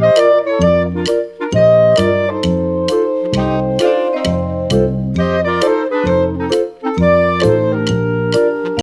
Música